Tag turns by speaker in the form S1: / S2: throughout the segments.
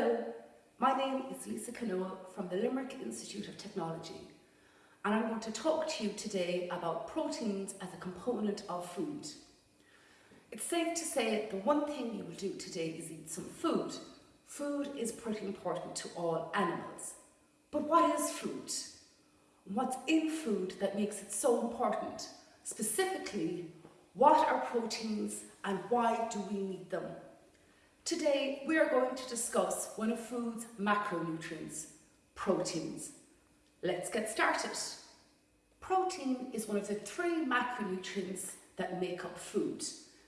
S1: Hello, my name is Lisa Canoa from the Limerick Institute of Technology and I'm going to talk to you today about proteins as a component of food. It's safe to say the one thing you will do today is eat some food. Food is pretty important to all animals. But what is food? What's in food that makes it so important? Specifically, what are proteins and why do we need them? Today, we are going to discuss one of food's macronutrients, proteins. Let's get started. Protein is one of the three macronutrients that make up food,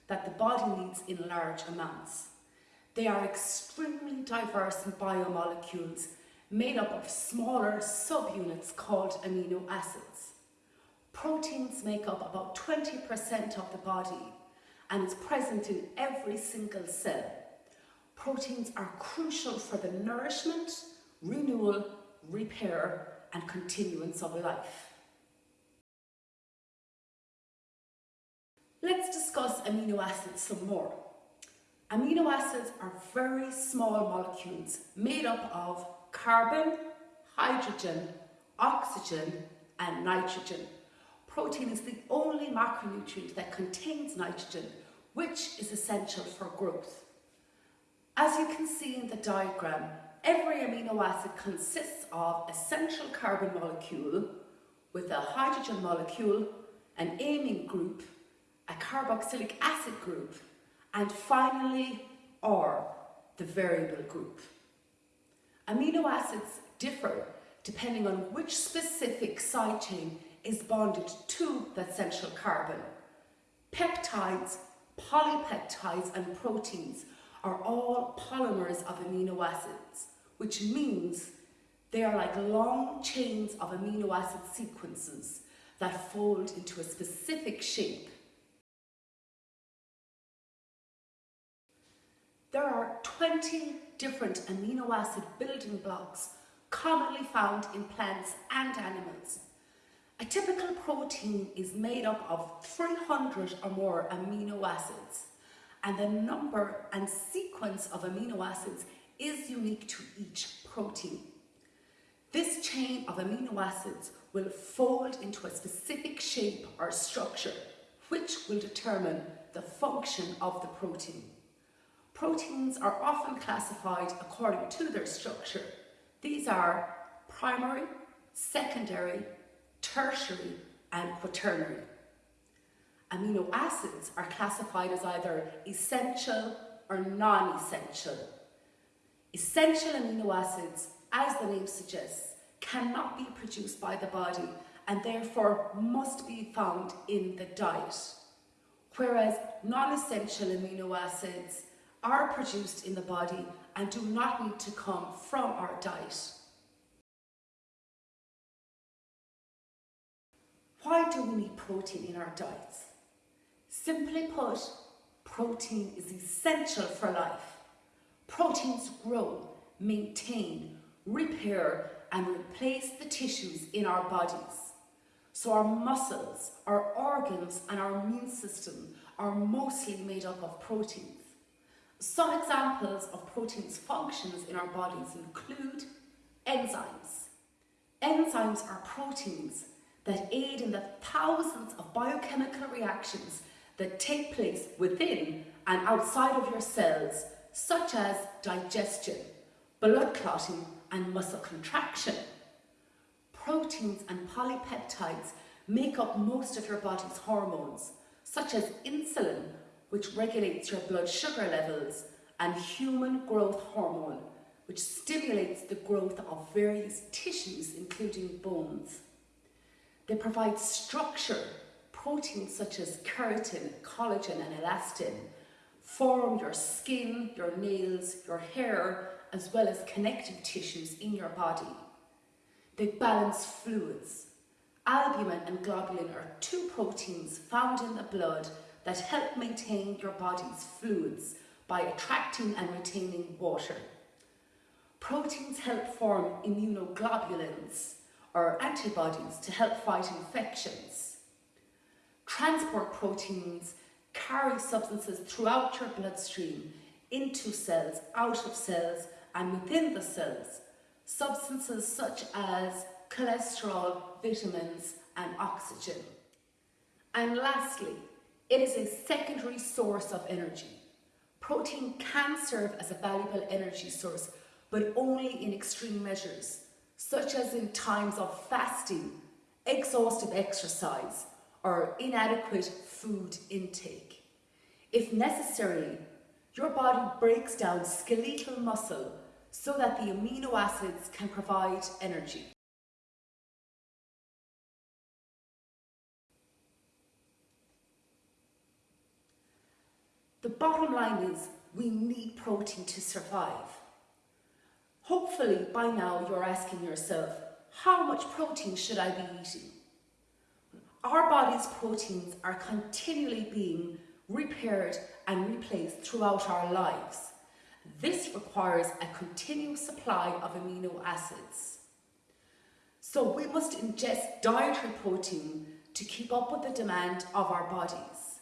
S1: that the body needs in large amounts. They are extremely diverse biomolecules made up of smaller subunits called amino acids. Proteins make up about 20% of the body and is present in every single cell. Proteins are crucial for the nourishment, renewal, repair and continuance of life. Let's discuss amino acids some more. Amino acids are very small molecules made up of carbon, hydrogen, oxygen and nitrogen. Protein is the only macronutrient that contains nitrogen, which is essential for growth. As you can see in the diagram, every amino acid consists of a central carbon molecule with a hydrogen molecule, an amine group, a carboxylic acid group, and finally, R, the variable group. Amino acids differ depending on which specific side chain is bonded to that central carbon. Peptides, polypeptides and proteins are all polymers of amino acids, which means they are like long chains of amino acid sequences that fold into a specific shape. There are 20 different amino acid building blocks commonly found in plants and animals. A typical protein is made up of 300 or more amino acids and the number and sequence of amino acids is unique to each protein. This chain of amino acids will fold into a specific shape or structure which will determine the function of the protein. Proteins are often classified according to their structure. These are primary, secondary, tertiary and quaternary. Amino acids are classified as either essential or non-essential. Essential amino acids, as the name suggests, cannot be produced by the body and therefore must be found in the diet. Whereas non-essential amino acids are produced in the body and do not need to come from our diet. Why do we need protein in our diets? Simply put, protein is essential for life. Proteins grow, maintain, repair and replace the tissues in our bodies. So our muscles, our organs and our immune system are mostly made up of proteins. Some examples of proteins' functions in our bodies include enzymes. Enzymes are proteins that aid in the thousands of biochemical reactions that take place within and outside of your cells, such as digestion, blood clotting and muscle contraction. Proteins and polypeptides make up most of your body's hormones, such as insulin, which regulates your blood sugar levels, and human growth hormone, which stimulates the growth of various tissues, including bones. They provide structure. Proteins such as keratin, collagen and elastin form your skin, your nails, your hair, as well as connective tissues in your body. They balance fluids. Albumin and globulin are two proteins found in the blood that help maintain your body's fluids by attracting and retaining water. Proteins help form immunoglobulins, or antibodies, to help fight infections. Transport proteins carry substances throughout your bloodstream, into cells, out of cells, and within the cells, substances such as cholesterol, vitamins and oxygen. And lastly, it is a secondary source of energy. Protein can serve as a valuable energy source, but only in extreme measures, such as in times of fasting, exhaustive exercise, or inadequate food intake. If necessary, your body breaks down skeletal muscle so that the amino acids can provide energy. The bottom line is we need protein to survive. Hopefully by now you're asking yourself, how much protein should I be eating? Our body's proteins are continually being repaired and replaced throughout our lives. This requires a continuous supply of amino acids. So we must ingest dietary protein to keep up with the demand of our bodies.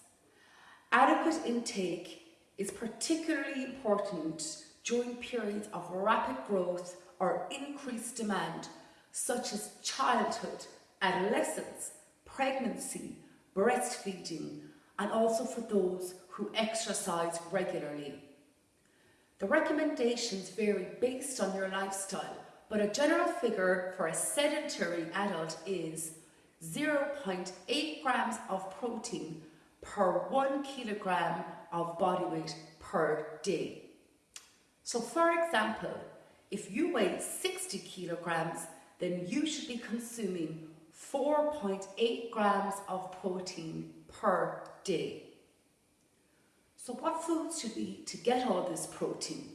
S1: Adequate intake is particularly important during periods of rapid growth or increased demand, such as childhood, adolescence, pregnancy, breastfeeding, and also for those who exercise regularly. The recommendations vary based on your lifestyle, but a general figure for a sedentary adult is 0.8 grams of protein per one kilogram of body weight per day. So for example, if you weigh 60 kilograms, then you should be consuming 4.8 grams of protein per day. So what foods should we eat to get all this protein?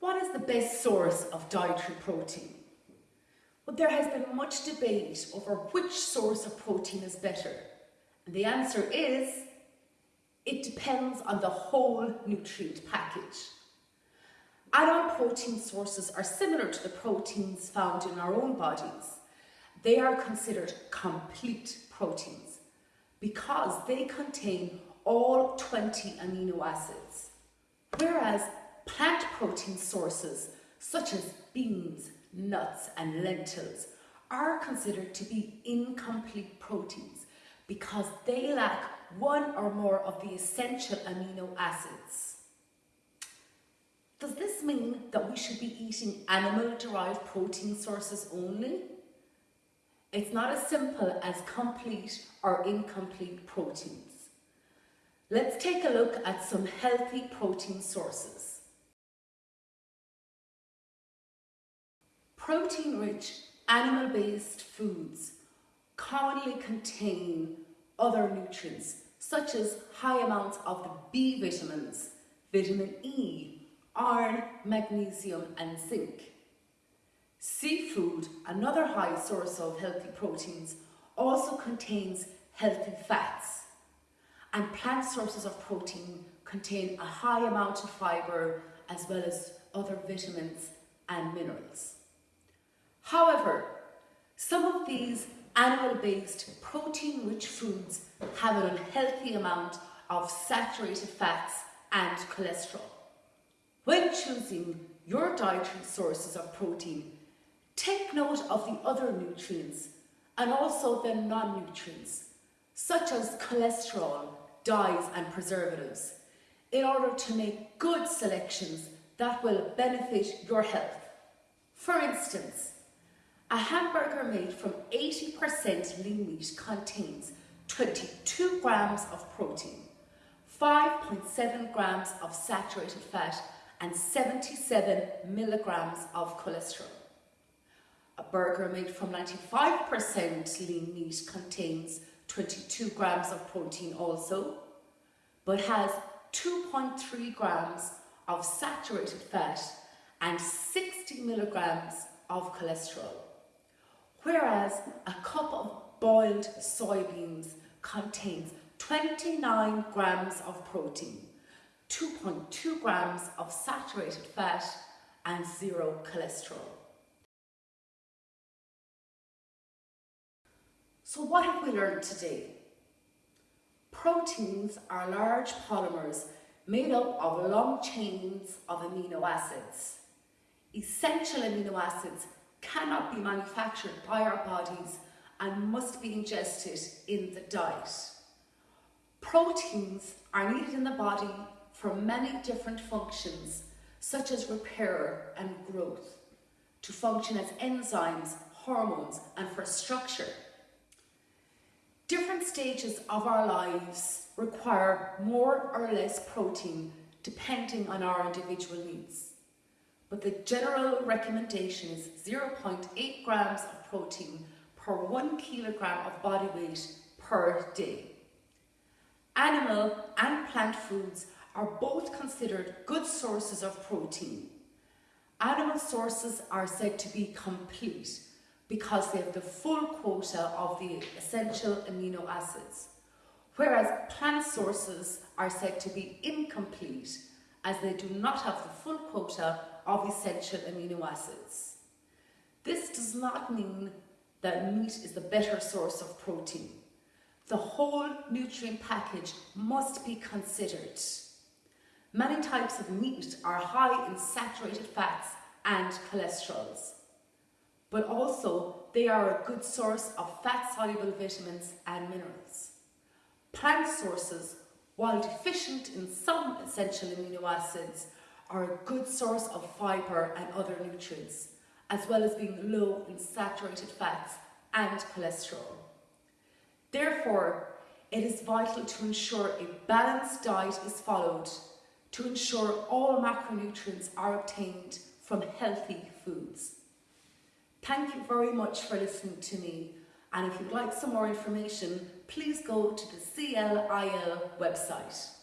S1: What is the best source of dietary protein? Well, there has been much debate over which source of protein is better. And the answer is, it depends on the whole nutrient package. Add-on protein sources are similar to the proteins found in our own bodies. They are considered complete proteins because they contain all 20 amino acids. Whereas plant protein sources such as beans, nuts and lentils are considered to be incomplete proteins because they lack one or more of the essential amino acids. Does this mean that we should be eating animal-derived protein sources only? It's not as simple as complete or incomplete proteins. Let's take a look at some healthy protein sources. Protein-rich animal-based foods commonly contain other nutrients such as high amounts of the B vitamins, vitamin E, iron, magnesium and zinc. Seafood, another high source of healthy proteins, also contains healthy fats. And plant sources of protein contain a high amount of fibre as well as other vitamins and minerals. However, some of these animal-based protein-rich foods have an unhealthy amount of saturated fats and cholesterol. When choosing your dietary sources of protein, take note of the other nutrients and also the non-nutrients, such as cholesterol, dyes and preservatives, in order to make good selections that will benefit your health. For instance, a hamburger made from 80% lean meat contains 22 grams of protein, 5.7 grams of saturated fat and 77 milligrams of cholesterol. A burger made from 95% lean meat contains 22 grams of protein also, but has 2.3 grams of saturated fat and 60 milligrams of cholesterol whereas a cup of boiled soybeans contains 29 grams of protein, 2.2 grams of saturated fat and zero cholesterol. So what have we learned today? Proteins are large polymers made up of long chains of amino acids. Essential amino acids cannot be manufactured by our bodies and must be ingested in the diet. Proteins are needed in the body for many different functions, such as repair and growth, to function as enzymes, hormones, and for structure. Different stages of our lives require more or less protein depending on our individual needs. But the general recommendation is 0.8 grams of protein per one kilogram of body weight per day. Animal and plant foods are both considered good sources of protein. Animal sources are said to be complete because they have the full quota of the essential amino acids, whereas plant sources are said to be incomplete as they do not have the full quota of essential amino acids. This does not mean that meat is the better source of protein. The whole nutrient package must be considered. Many types of meat are high in saturated fats and cholesterols but also they are a good source of fat-soluble vitamins and minerals. Plant sources, while deficient in some essential amino acids, are a good source of fibre and other nutrients, as well as being low in saturated fats and cholesterol. Therefore, it is vital to ensure a balanced diet is followed to ensure all macronutrients are obtained from healthy foods. Thank you very much for listening to me. And if you'd like some more information, please go to the CLIL website.